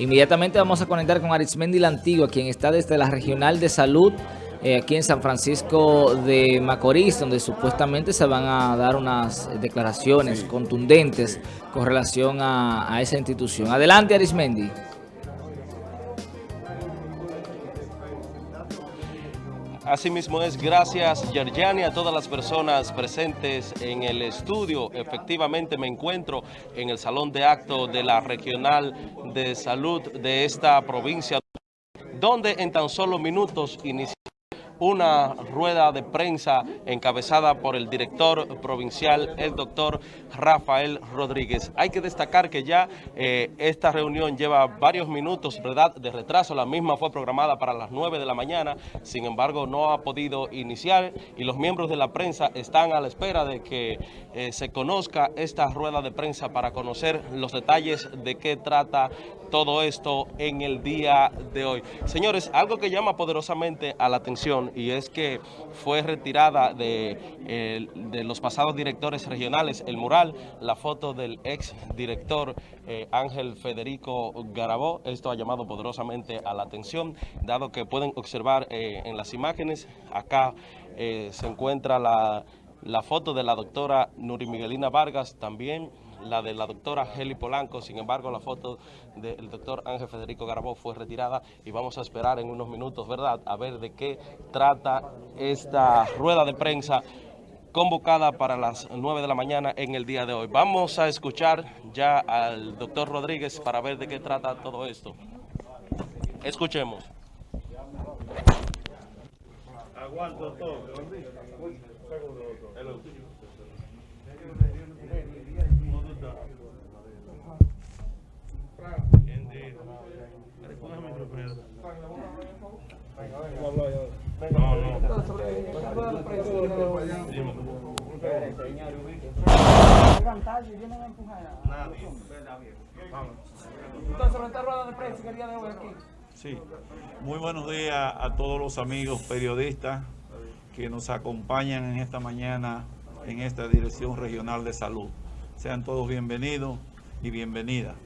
Inmediatamente vamos a conectar con Arismendi la Antigua, quien está desde la Regional de Salud eh, aquí en San Francisco de Macorís, donde supuestamente se van a dar unas declaraciones contundentes con relación a, a esa institución. Adelante, Arismendi. Asimismo es gracias Yerjani a todas las personas presentes en el estudio. Efectivamente me encuentro en el salón de acto de la Regional de Salud de esta provincia, donde en tan solo minutos inicia una rueda de prensa encabezada por el director provincial, el doctor Rafael Rodríguez. Hay que destacar que ya eh, esta reunión lleva varios minutos ¿verdad? de retraso. La misma fue programada para las 9 de la mañana, sin embargo no ha podido iniciar y los miembros de la prensa están a la espera de que eh, se conozca esta rueda de prensa para conocer los detalles de qué trata todo esto en el día de hoy. Señores, algo que llama poderosamente a la atención y es que fue retirada de, de los pasados directores regionales el mural, la foto del ex director eh, Ángel Federico Garabó. Esto ha llamado poderosamente a la atención, dado que pueden observar eh, en las imágenes, acá eh, se encuentra la, la foto de la doctora Nuri Miguelina Vargas, también la de la doctora Heli Polanco, sin embargo la foto del doctor Ángel Federico Garabó fue retirada y vamos a esperar en unos minutos, ¿verdad?, a ver de qué trata esta rueda de prensa convocada para las 9 de la mañana en el día de hoy. Vamos a escuchar ya al doctor Rodríguez para ver de qué trata todo esto. Escuchemos. Aguanto todo. Sí, muy buenos días a todos los amigos periodistas que nos acompañan en esta mañana en esta Dirección Regional de Salud. Sean todos bienvenidos y bienvenidas.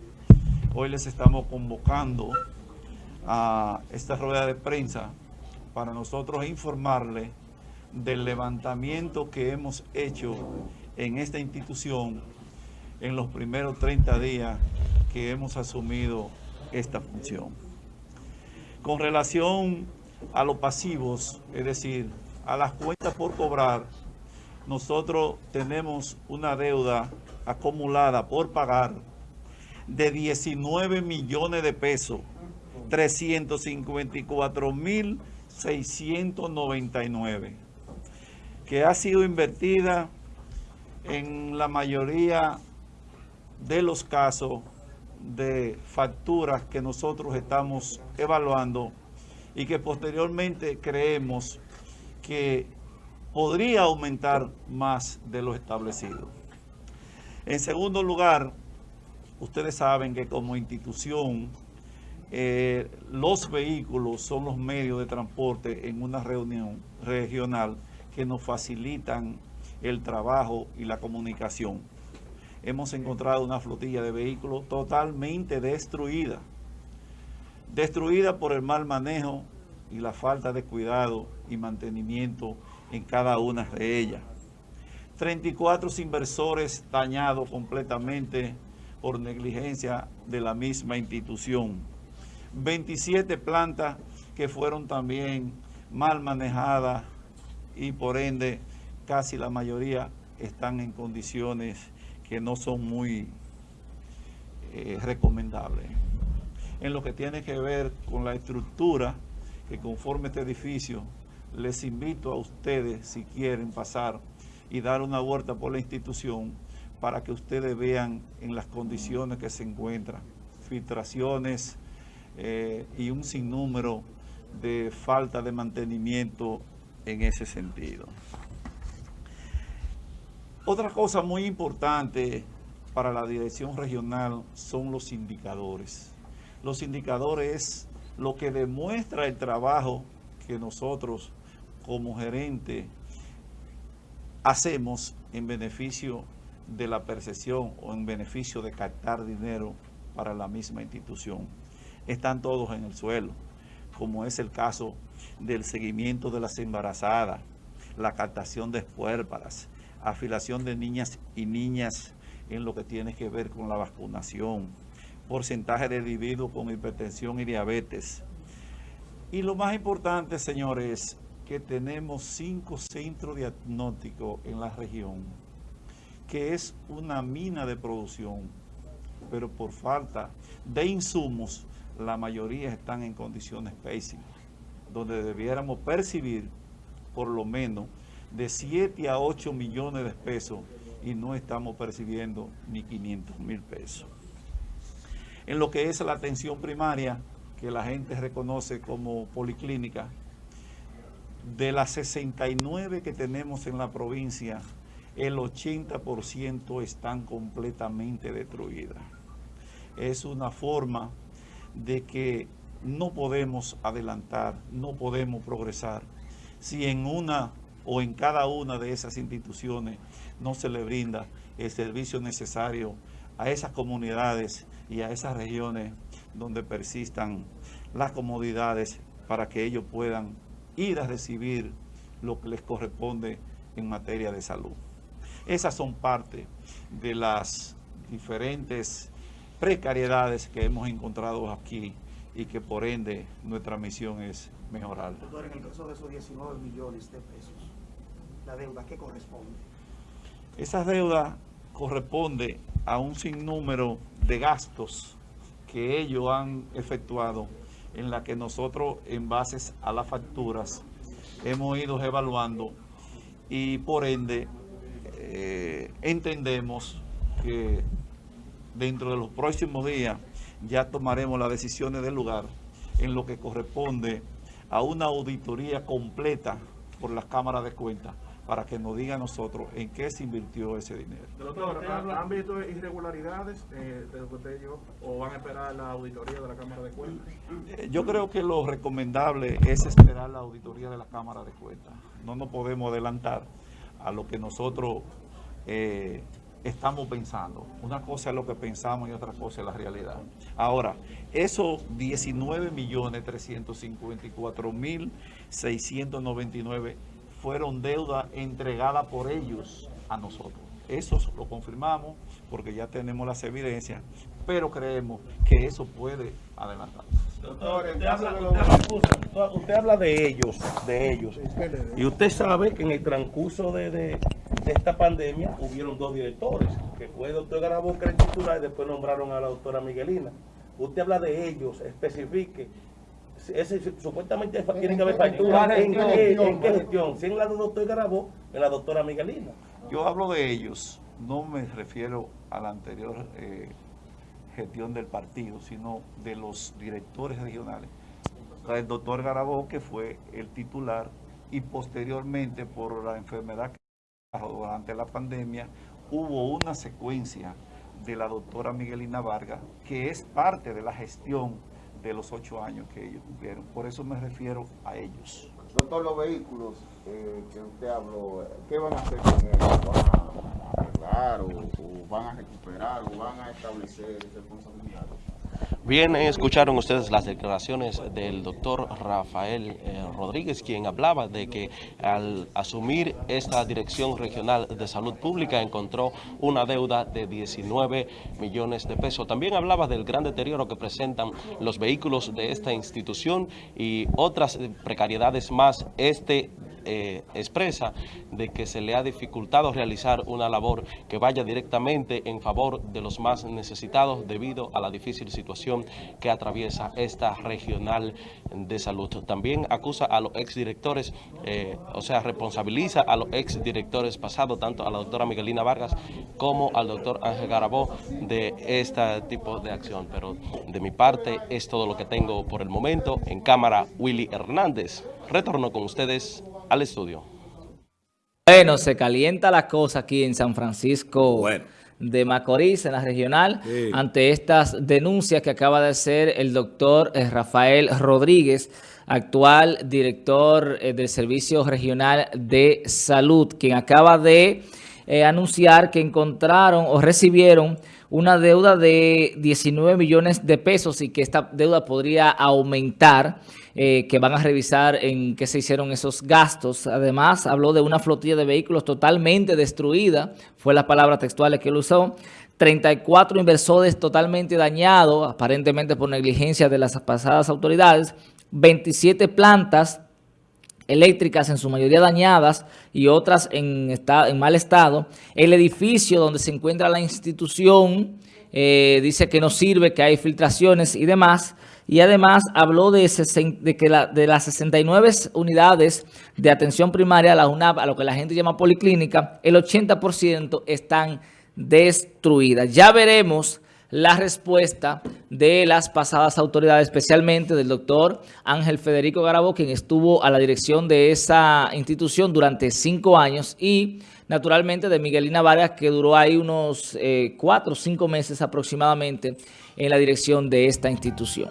Hoy les estamos convocando a esta rueda de prensa para nosotros informarles del levantamiento que hemos hecho en esta institución en los primeros 30 días que hemos asumido esta función. Con relación a los pasivos, es decir, a las cuentas por cobrar, nosotros tenemos una deuda acumulada por pagar de 19 millones de pesos, 354 mil 699, que ha sido invertida en la mayoría de los casos de facturas que nosotros estamos evaluando y que posteriormente creemos que podría aumentar más de lo establecido. En segundo lugar, ustedes saben que como institución, eh, los vehículos son los medios de transporte en una reunión regional que nos facilitan el trabajo y la comunicación. Hemos encontrado una flotilla de vehículos totalmente destruida, destruida por el mal manejo y la falta de cuidado y mantenimiento en cada una de ellas. 34 inversores dañados completamente por negligencia de la misma institución. 27 plantas que fueron también mal manejadas y por ende casi la mayoría están en condiciones que no son muy eh, recomendables. En lo que tiene que ver con la estructura que conforme este edificio, les invito a ustedes, si quieren pasar y dar una vuelta por la institución, para que ustedes vean en las condiciones que se encuentran, filtraciones eh, y un sinnúmero de falta de mantenimiento en ese sentido. Otra cosa muy importante para la dirección regional son los indicadores. Los indicadores es lo que demuestra el trabajo que nosotros como gerente hacemos en beneficio de la percepción o en beneficio de captar dinero para la misma institución. están todos en el suelo, como es el caso del seguimiento de las embarazadas, la captación de espuérparas, afilación de niñas y niñas en lo que tiene que ver con la vacunación, porcentaje de individuos con hipertensión y diabetes. Y lo más importante, señores, que tenemos cinco centros diagnósticos en la región, que es una mina de producción, pero por falta de insumos, la mayoría están en condiciones pésimas, donde debiéramos percibir por lo menos de 7 a 8 millones de pesos y no estamos percibiendo ni 500 mil pesos. En lo que es la atención primaria, que la gente reconoce como policlínica, de las 69 que tenemos en la provincia, el 80% están completamente destruidas. Es una forma de que no podemos adelantar, no podemos progresar si en una o en cada una de esas instituciones no se le brinda el servicio necesario a esas comunidades y a esas regiones donde persistan las comodidades para que ellos puedan ir a recibir lo que les corresponde en materia de salud. Esas son parte de las diferentes precariedades que hemos encontrado aquí y que por ende nuestra misión es mejorar. Doctor, en el caso de esos 19 millones de pesos, la deuda, ¿qué corresponde? Esa deuda corresponde a un sinnúmero de gastos que ellos han efectuado en la que nosotros en bases a las facturas hemos ido evaluando y por ende eh, entendemos que dentro de los próximos días ya tomaremos las decisiones del lugar en lo que corresponde a una auditoría completa por las cámaras de cuentas para que nos diga a nosotros en qué se invirtió ese dinero. Doctor, ¿han visto irregularidades eh, de lo que usted o van a esperar la auditoría de la Cámara de Cuentas? Eh, yo creo que lo recomendable es esperar la auditoría de la Cámara de Cuentas. No nos podemos adelantar a lo que nosotros eh, estamos pensando. Una cosa es lo que pensamos y otra cosa es la realidad. Ahora, esos 19 millones 354 mil 699 fueron deuda entregada por ellos a nosotros. Eso lo confirmamos porque ya tenemos las evidencias, pero creemos que eso puede adelantar. Doctor, usted habla, de ellos, de ellos. Y usted sabe que en el transcurso de, esta pandemia hubieron dos directores, que fue el doctor Garabón, que titular, y después nombraron a la doctora Miguelina. Usted habla de ellos, especifique ese, supuestamente tiene que haber factura. ¿En, qué, gestión? Si en la del doctor Garabó, en la doctora Miguelina. Yo hablo de ellos, no me refiero a la anterior eh, gestión del partido, sino de los directores regionales. El doctor Garabó, que fue el titular, y posteriormente por la enfermedad que durante la pandemia, hubo una secuencia de la doctora Miguelina Vargas, que es parte de la gestión de los ocho años que ellos cumplieron. Por eso me refiero a ellos. Doctor, los vehículos eh, que usted habló, ¿qué van a hacer con ellos? ¿Van a arreglar o, o van a recuperar o van a establecer responsabilidades? Bien, escucharon ustedes las declaraciones del doctor Rafael eh, Rodríguez, quien hablaba de que al asumir esta Dirección Regional de Salud Pública encontró una deuda de 19 millones de pesos. También hablaba del gran deterioro que presentan los vehículos de esta institución y otras precariedades más. Este eh, expresa de que se le ha dificultado realizar una labor que vaya directamente en favor de los más necesitados debido a la difícil situación que atraviesa esta regional de salud. También acusa a los exdirectores, eh, o sea, responsabiliza a los exdirectores pasados, tanto a la doctora Miguelina Vargas como al doctor Ángel Garabó de este tipo de acción. Pero de mi parte es todo lo que tengo por el momento. En cámara, Willy Hernández. Retorno con ustedes al estudio. Bueno, se calienta la cosa aquí en San Francisco de Macorís, en la regional, ante estas denuncias que acaba de hacer el doctor eh, Rafael Rodríguez, actual director eh, del Servicio Regional de Salud, quien acaba de eh, anunciar que encontraron o recibieron una deuda de 19 millones de pesos y que esta deuda podría aumentar, eh, que van a revisar en qué se hicieron esos gastos. Además, habló de una flotilla de vehículos totalmente destruida, fue la palabra textual que él usó, 34 inversores totalmente dañados, aparentemente por negligencia de las pasadas autoridades, 27 plantas eléctricas en su mayoría dañadas y otras en, en mal estado. El edificio donde se encuentra la institución eh, dice que no sirve, que hay filtraciones y demás. Y además habló de, que de las 69 unidades de atención primaria, la UNAP, a lo que la gente llama policlínica, el 80% están destruidas. Ya veremos la respuesta de las pasadas autoridades, especialmente del doctor Ángel Federico Garabo, quien estuvo a la dirección de esa institución durante cinco años, y naturalmente de Miguelina Vargas, que duró ahí unos eh, cuatro o cinco meses aproximadamente en la dirección de esta institución.